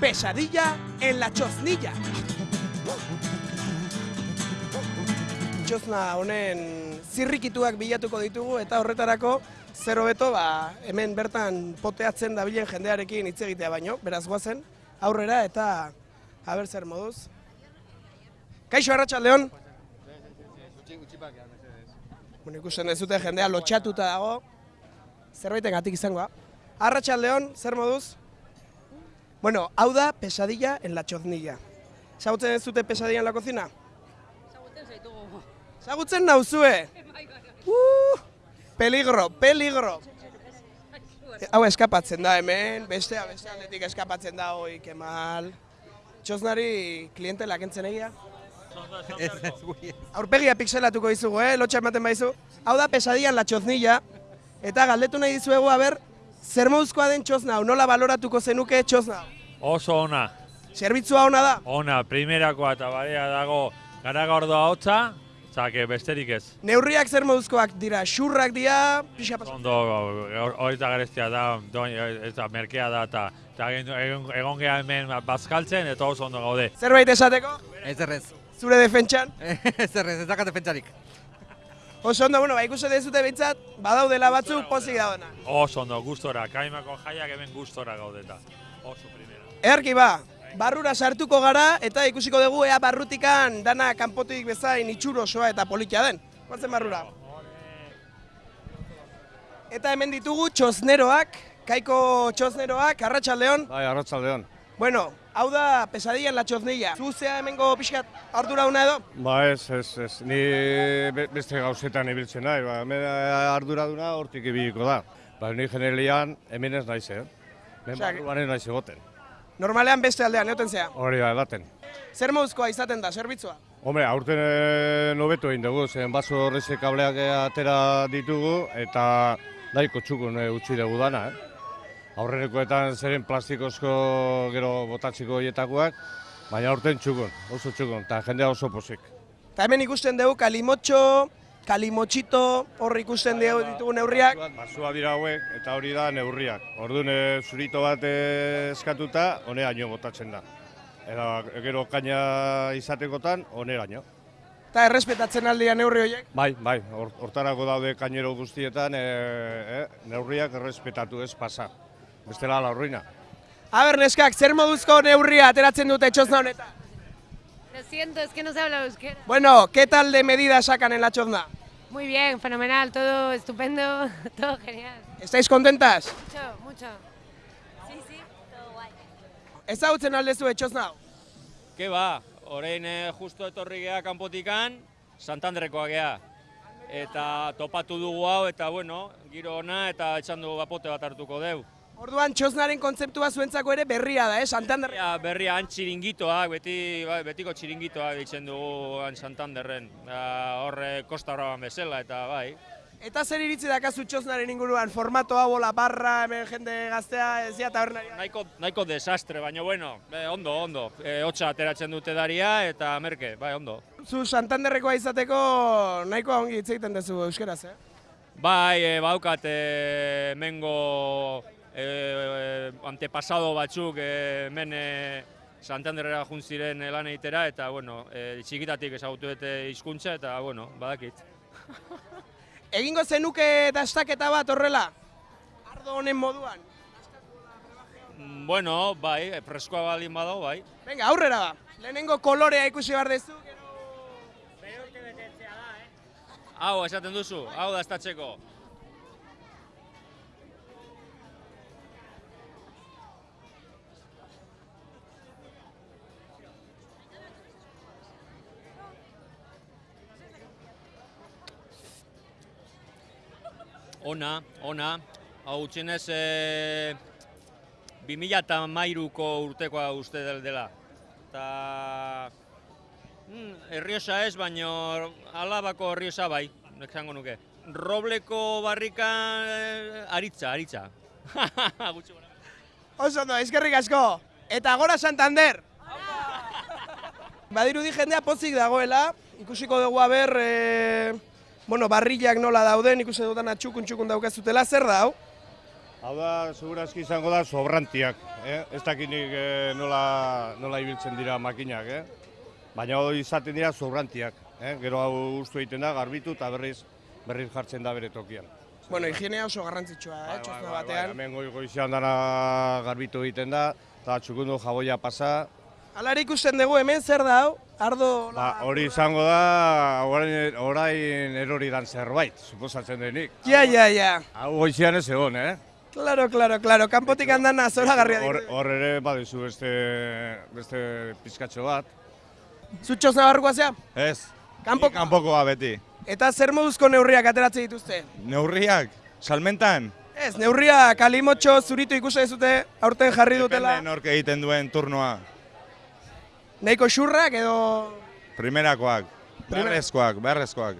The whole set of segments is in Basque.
Pesadilla en la choznilla. Txozna honen zirrikituak bilatuko ditugu eta horretarako zer hobeto ba, hemen bertan poteatzen dabilen jendearekin hitz egitea baino, beraz goazen, aurrera eta haber zer moduz. Kaixo Arratsaldeon. Bueno, ikusten dezute jendea lotxatuta dago. Zerbaiten gatik izangoa. Arratsaldeon, zer moduz? Bueno, hau da pesadilla en la choznilla. Zagutzen ez dute pesadilla en la cocina? Zagutzen zaitugu. Zagutzen nauzue? Uh, peligro, peligro. Hau eskapatzen da hemen, bestea beste aldetik eskapatzen da hoi, kemal. Txoznari klientela kentzen egia. Aurpegia pixelatuko dizugu, eh? lotxa ematen baizu. Hau da pesadian la txoznilla, eta galdetu nahi dizuegu, aber, zer moduzkoa den txozna hau, nola baloratuko zenuke txozna hau? Oso ona, Zerbitzua ona da? ona, primerakoa eta barea dago garagordoa hotza, zake besterik ez. Neurriak zer moduzkoak dira, xurrak dira, pixa pasa. Ondo, hor- hori eta gareztia da, doin, eta merkea da, eta, egon, egon geha hemen bazkaltzen, eta oso ondo gaude. Zerbait esateko, Ez errez. zure defentsan. Ez errez, ez dakat defentsarik. Oso ondo, bueno, ba, ikusten dezute behintzat, badaudela batzuk pozik daudena. Oso ondo, gustora, kaimako jaiak hemen gustora gaudeta. Oso primera. Erki ba, barrura sartuko gara eta ikusiko dugu ea barrutikan dana kanpotik bezain itxuro osoa eta politia den. Guazen barrura. Eta hemen ditugu txozneroak, kaiko txozneroak, arratsaldeon. Bai, arratsaldeon. Bueno, hau da pesadilla en la txoznilla. Zuzea hemengo pixkat ardurauna edo? Ba ez, ez, ez. Ni be- beste gauzetan ibiltzen nahi, ba, hemen arduraduna hortik ibiliko da. Ba, ni generalian hemen ez naiz, eh? Hemen barruan ez naiz egoten. Normalean beste aldean, neoten zea. Hori da, edaten. Zer moduzkoa izaten da, zerbitzua? Hombre, aurten e, nobetu egin dugu, zen baso horreze kableak atera ditugu, eta nahiko txukun e, utzi dugu dana, eh? Aurrenekoetan zeren plastikozko gero botatziko hietakoak, baina aurten txukun, oso txukun, eta jendea oso pozik. Eta hemen ikusten dugu kalimotxo, kalimotxito, hor ikusten dugu ditugu neurriak. Basua dira hauek, eta hori da neurriak. Orduan e, zurito bat e, eskatuta, honeraino botatzen da. Eta gero kaina izatekotan, honeraino. Eta errespetatzen aldia neurri horiek. Bai, bai, hor- hortarako daude kainero guztietan, e, e, neurriak errespetatu ez pasa. Bestela la ruina. Aber, neskak, zer moduzko neurria ateratzen dute txozna honetan? Lo siento, es que no se habla euskera. Bueno, ¿qué tal de medida sacan en la chozna? Muy bien, fenomenal, todo estupendo, todo genial. ¿Estáis contentas? Mucho, mucho. Sí, sí, todo guay. Ezagutzen aldezu txozna hau? Ke ba, orain eh, justo etorri gea kanpotikan, Santanderrekoa gea. Eta topatu dugu hau, eta bueno, giro ona, eta etxan dugu bapote bat hartuko deu. Orduan txoznaren kontzeptua zuentzako ere berria da, eh? Santander. Berria, berria han txiringitoak, beti, bai, betiko txiringitoak ditzen dugu han Santanderren. Da, Horre Kosta Braban bezala, eta bai. Eta zer iritzi dakazu txoznaren inguruan? Formato hau, la barra, hemen jende gaztea, ez dira tabernaria. Nahiko, nahiko desastre, baina bueno, eh, ondo, ondo. E, hotxa ateratzen dute daria, eta merke, bai, ondo. Zu Santanderrekoa izateko nahikoa ongi hitz egiten duzu euskeraz, eh? Bai, e, baukat e, mengo e, antepasado batzuk e, hemen e, Santanderrera jun ziren lan egitera eta bueno, e, txikitatik ezagutu dute hizkuntza eta bueno, badakit. Egingo zenuke dastaketa bat horrela? Ardo honen moduan. Bueno, bai, freskoa baldin badago, bai. Venga, aurrera ba. Lehenengo kolorea ikusi behar dezu, gero... Hau, esaten duzu, hau da Ona, ona, hau txinez e, 2008ko urtekoa uste del dela. Ta, mm, erriosa ez, baino alabako erriosa bai, esango nuke. Robleko barrika eh, aritza, aritza. Gora. Oso ondo, eskerrik asko. Eta gora Santander! Badirudi jendea pozik dagoela, ikusiko dugu aber, e, bueno, barrillak nola dauden, ikusi dudan txukun txukun daukazutela, zer da hau? Hau da, segurazki izango da sobrantiak, eh? ez dakinik eh, nola, nola ibiltzen dira makinak, eh? baina hori izaten dira sobrantiak, eh? gero hau ustu egiten da, garbitu eta berriz, berriz jartzen da bere tokian. Bueno, higienea oso garrantzitsua eh, txosna Bai, batean. hemen goi goizean dana garbitu egiten da, eta txukundu jaboia pasa. Hala ere ikusten dugu hemen zer da hau, ardo... Ba, hori izango da, orain, orain erori dan zerbait, suposatzen denik. Ja, ja, ja. Hau goizean ez egon, eh? Claro, claro, claro. Kanpotik andana zoragarria Hor, ditu. hor ere badizu beste, beste pizkatxo bat. Zu txosna barrukoa zea? Ez, Kanpoko. kanpokoa beti. Eta zer moduzko neurriak ateratzen dituzte? Neurriak, salmentan, Ez, neurriak kalimotxo zuritu ikusi dezute aurten jarri dutela. depende nork egiten duen turnoa. Nahiko xurrak edo Primerakoak, beharrezkoak, beharrezkoak.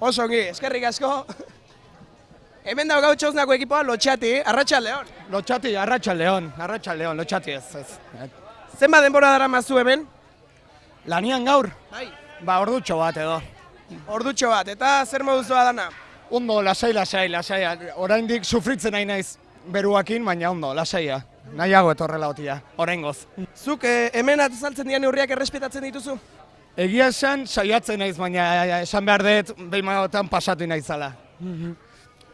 oso ongi, eskerrik asko. Hemen dago gau txosnako ekipoa lotxati, arratsaldeon. Lotxati, arratsaldeon, arratsaldeon, lotxati ez, ez. Zenba denbora dara mazu hemen? Lanian gaur, Bai. ba ordutxo bat edo. Ordutxo bat, eta zer moduzua dana? Ondo, lasai, lasai, lasai. Oraindik sufritzen nahi naiz beruakin, baina ondo, lasaia. Nahiago etorrela otia, oraingoz. Zuk eh, hemen azaltzen dian neurriak errespetatzen dituzu? Egia esan, saiatzen naiz, baina esan behar dut, behin magotan pasatu naizala.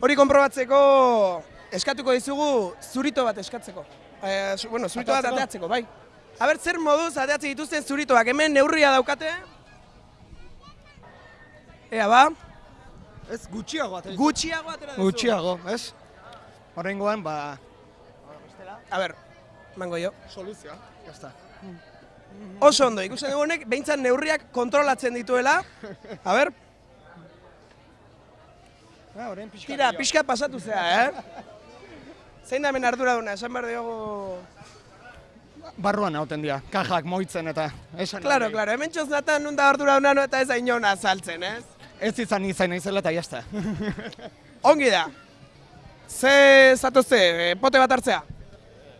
Hori konprobatzeko eskatuko dizugu zurito bat eskatzeko. Eh, zu- bueno, zurito bat ateatzeko, bai. Aber, zer moduz ateatzen dituzten zuritoak, hemen neurria daukate? Ea, ba, Ez, gutxiago atera. gutxiago atera. Gutxiago, ez? Oraingoan, ba, A ber, mango jo. soluzioa, jazta. Oso ondo, ikusten dugu honek, behintzat neurriak kontrolatzen dituela. A ber, Ja, orain pixka. tira, pixka pasatu zea, eh? Zein da hemen arduraduna, esan behar diogu... Barruan hauten dira, kajak moitzen eta esan. Claro, claro, hemen txoznatan nun da arduraduna no, eta ez da inona azaltzen, ez? Ez izan izan naizela eta jazta. Ongi da. Ze zatozte, eh, pote bat hartzea?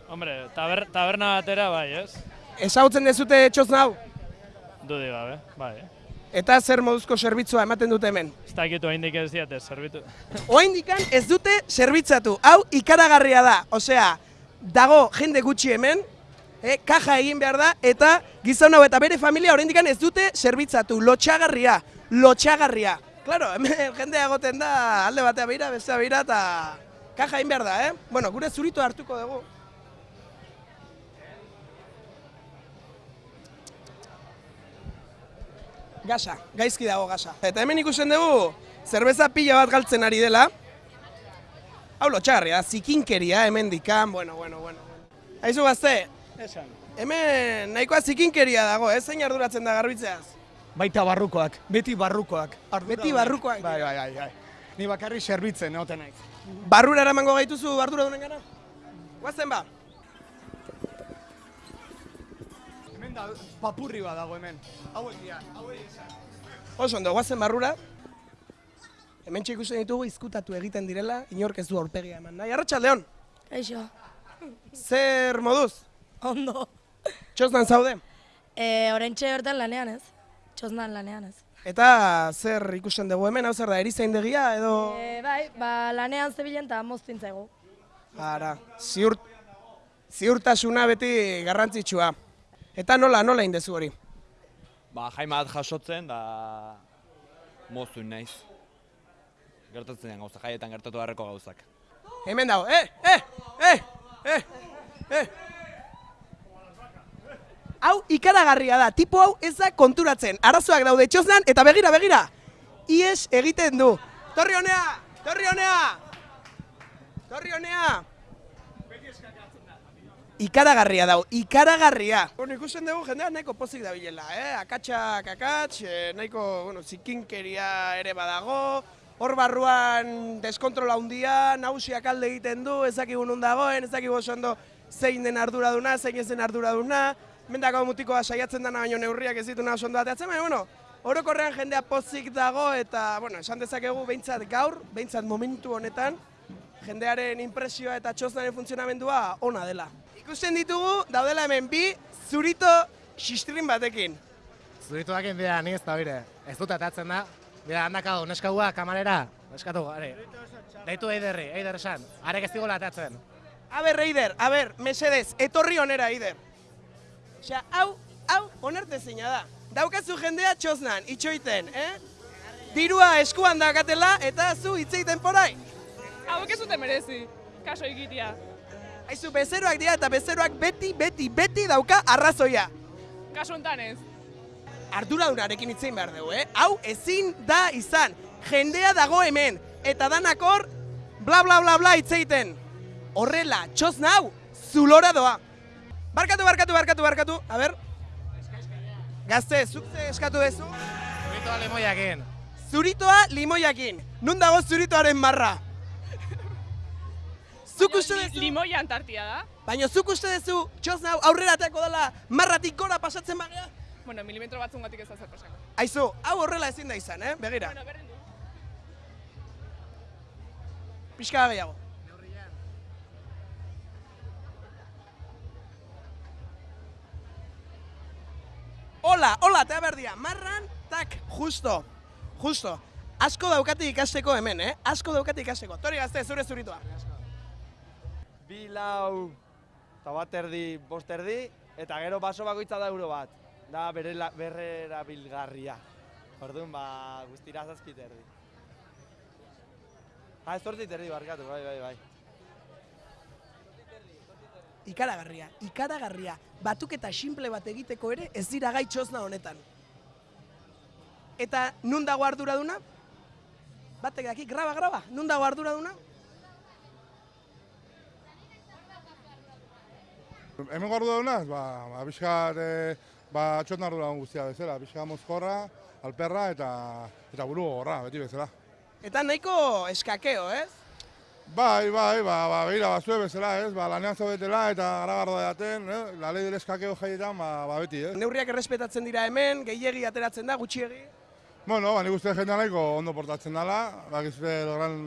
Hombre, taber, taberna batera bai, ez? Ezagutzen dezute txozna hau? Dudi gabe, bai. Eta zer moduzko zerbitzua ematen dute hemen? Ez dakitu haindik ez diate, zerbitu. Oaindikan ez dute zerbitzatu. Hau ikaragarria da. Osea, dago jende gutxi hemen, eh, kaja egin behar da, eta gizon hau eta bere familia oraindikan ez dute zerbitzatu. Lotxagarria, lotxagarria. Claro, hemen jendea egoten da alde batea beira, bestea beira, eta kaja egin behar da, eh? Bueno, gure zurito hartuko dugu. Gasa, gaizki dago gasa. Eta hemen ikusten dugu, zerbeza pila bat galtzen ari dela. Hau lotxagarria, da, zikinkeria hemen dikan, bueno, bueno, bueno. Aizu gazte, Esan. hemen nahikoa zikinkeria dago, ez zein arduratzen da garbitzeaz? Baita barrukoak, beti barrukoak. Ardura Beti barrukoak Bai, bai, bai, bai. Ni bakarri zerbitzen, egoten naiz. Barrura eramango gaituzu ardura dunen gara? Guazen ba? Da, papurri bat dago hemen. Hauek dira, hauek esan. Oso ondo, guazen barrura. Hemen ikusten ditugu izkutatu egiten direla, inork ez du aurpegia eman nahi. Arratxaldeon, Eixo, zer moduz? ondo. Txosnan zaude? E, Orentxe hortan lanean ez, txosnan lanean ez. Eta zer ikusten dugu hemen, hau zer da, erizaindegia edo... E, bai, ba, lanean zebilen eta moztin zaigu. Ara, ziur, ziurtasuna beti garrantzitsua. Eta nola, nola indezu hori? Ba, jaima bat jasotzen, da moztu naiz. Gertatzen den gauza, jaietan gertatu beharreko gauzak. Hemen dago, eh, eh, eh, eh, eh. Hau ikaragarria da, tipo hau ez da konturatzen. Arazoak daude txosnan eta begira, begira. Ies egiten du. Torri honea, torri honea. Torri honea. Ikaragarria dau, ikaragarria. Bueno, ikusten dugu jendea nahiko pozik dabilela, eh? Akatsak akats, eh, nahiko, bueno, zikinkeria ere badago. Hor barruan deskontrola handia, nausiak alde egiten du, ez dakigu nun dagoen, ez dakigu oso ondo zein den arduraduna, zein ez den arduraduna. Mendako mutikoa saiatzen dana baino neurriak ez dituna oso ondo ateatzen, baina, bueno, orokorrean jendea pozik dago eta, bueno, esan dezakegu behintzat gaur, behintzat momentu honetan, jendearen impresioa eta txosnaren funtzionamendua ona dela. Ikusten ditugu, daudela hemen bi, zurito xistrin batekin. Zurituak bera, ni ez da bire. Ez dut atatzen da. Bera, handaka neskaua kamarera. eskatu, are. Deitu eiderri, eider esan. Arek ez digo latatzen. A ber, Eider, a ber, mesedez, etorri onera, Eider. Osea, hau, hau, onarte zeina da. Daukazu jendea txosnan, itxoiten, eh? Dirua eskuan dakatela eta zu hitzeiten porai. Hauek ez zuten merezi, kaso egitea. Aizu, bezeroak dira eta bezeroak beti, beti, beti dauka arrazoia. Kaso hontan ez. Arduradunarekin hitzein behar dugu, eh? Hau ezin da izan. Jendea dago hemen, eta danakor bla bla bla bla hitzeiten. Horrela, txos nau, zulora doa. Barkatu, barkatu, barkatu, barkatu. A ber. Gazte, zuk ze eskatu duzu? Zuritoa limoiakin. Zuritoa limoiakin. Nun dago zuritoaren marra? Uste duzu? Limoia antartia da. Baina zuk uste duzu txos nau aurrera ateko dela marratik gora pasatzen bagea? Bueno, milimetro batzungatik ez da zer pasako. Aizu, hau horrela ezin da izan, eh? Begira. Bueno, berdin du. Pixka gehiago. Hola, hola, eta berdia, marran, tak, justo, justo. Asko daukate ikasteko hemen, eh? Asko daukate ikasteko. Tori gazte, zure zuritua. Bi lau eta bat erdi, bost erdi, eta gero baso bakoitza da euro bat. Da bere berrera bilgarria. Orduan, ba, guztira zazpit erdi. Ha, ez zortzit erdi barkatu, bai, bai, bai. Ikaragarria, ikaragarria. Batuketa simple bat egiteko ere ez dira gai txosna honetan. Eta nun dago arduraduna? Batek daki, graba, graba, nun dago arduraduna? Hemen gordu daunaz, ba, ba, pixkat, e, ba, txot nardu daun guztia bezala, pixka mozkorra, alperra eta, eta buru gorra, beti bezala. Eta nahiko eskakeo, ez? Bai, bai, ba, ba, behira, bazue bezala, ez, ba, lanean zaudetela eta garagardo daten, eh? la lei del eskakeo jaietan, ba, ba, beti, ez. Neurriak errespetatzen dira hemen, gehiegi ateratzen da, gutxiegi. Bueno, ba, nik uste jendea nahiko ondo portatzen dela, ba, gizute el gran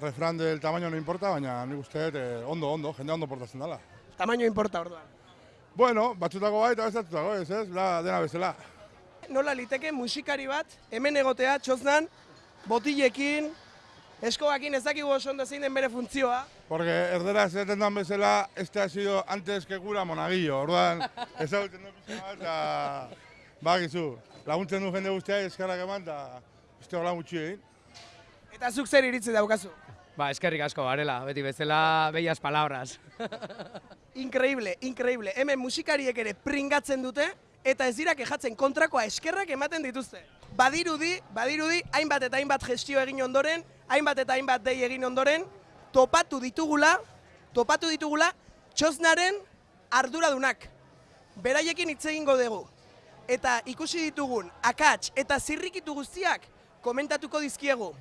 refran del tamaño no importa, baina nik uste eh, ondo, ondo, jendea ondo portatzen dela. Tamaino importa orduan. Bueno, batzutako bai eta bestatutako, ez, ez, la, dena bezala. Nola liteke musikari bat, hemen egotea, txosnan, botilekin, eskobakin ez dakigu oso ondo zein den bere funtzioa. Porque erdera esaten dan bezala, este ha sido antes que cura monaguillo, orduan, ezagutzen du pixka bat, eta, bakizu, laguntzen du jende guztia, eskarrak eman, eta uste hola gutxi egin. Eta zuk zer iritzi daukazu? Ba, eskerrik asko, barela, beti bezala, bellas palabras. Increíble, increíble. Hemen musikariek ere pringatzen dute, eta ez dira kejatzen kontrakoa eskerrak ematen dituzte. Badirudi, badirudi, hainbat eta hainbat gestio egin ondoren, hainbat eta hainbat dei egin ondoren, topatu ditugula, topatu ditugula, txosnaren arduradunak. Beraiekin hitz egingo dugu. Eta ikusi ditugun, akats eta zirrikitu guztiak, komentatuko dizkiegu.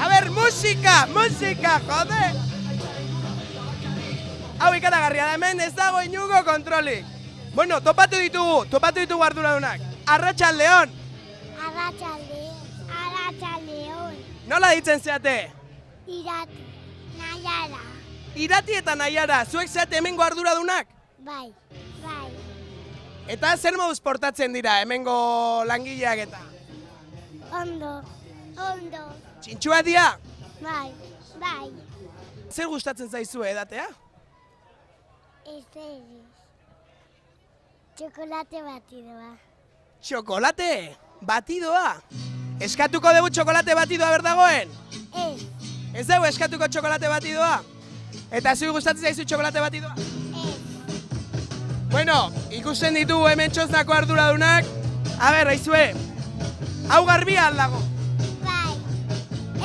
A ber, musika, musika, jode! Hau ikaragarria da hemen ez dago inugo kontrolik. Bueno, topatu ditugu, topatu ditugu arduradunak. Arratxaldeon, Arratxaldeon, arratxaldeon, nola ditzen zeate? irati, naiara, Irati eta Naiara, zuek zeate hemengo arduradunak? bai, Eta zer moduz portatzen dira hemengo langileak eta? ondo, ondo, Txintxua dia? bai, bai, Zer gustatzen zaizu edatea? ez ez, txokolate batidoa, Txokolate, batidoa. Eskatuko dugu txokolate batidoa berdagoen? ez, Ez dugu eskatuko txokolate batidoa? Eta zui gustatzen zaizu txokolate batidoa? Bueno, ikusten ditugu hemen txosnako arduradunak. A ber, aizue, hau garbia aldago. bai,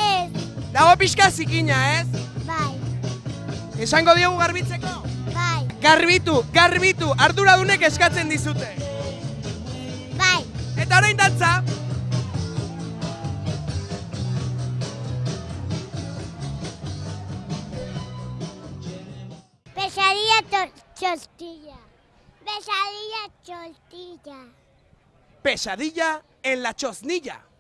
ez, Dago pixka zikina, ez? bai, Esango diogu garbitzeko? bai, Garbitu, garbitu, arduradunek eskatzen dizute. bai, Eta orain dantza, pesadilla chostilla, pesadilla chostilla, pesadilla en la chosnilla.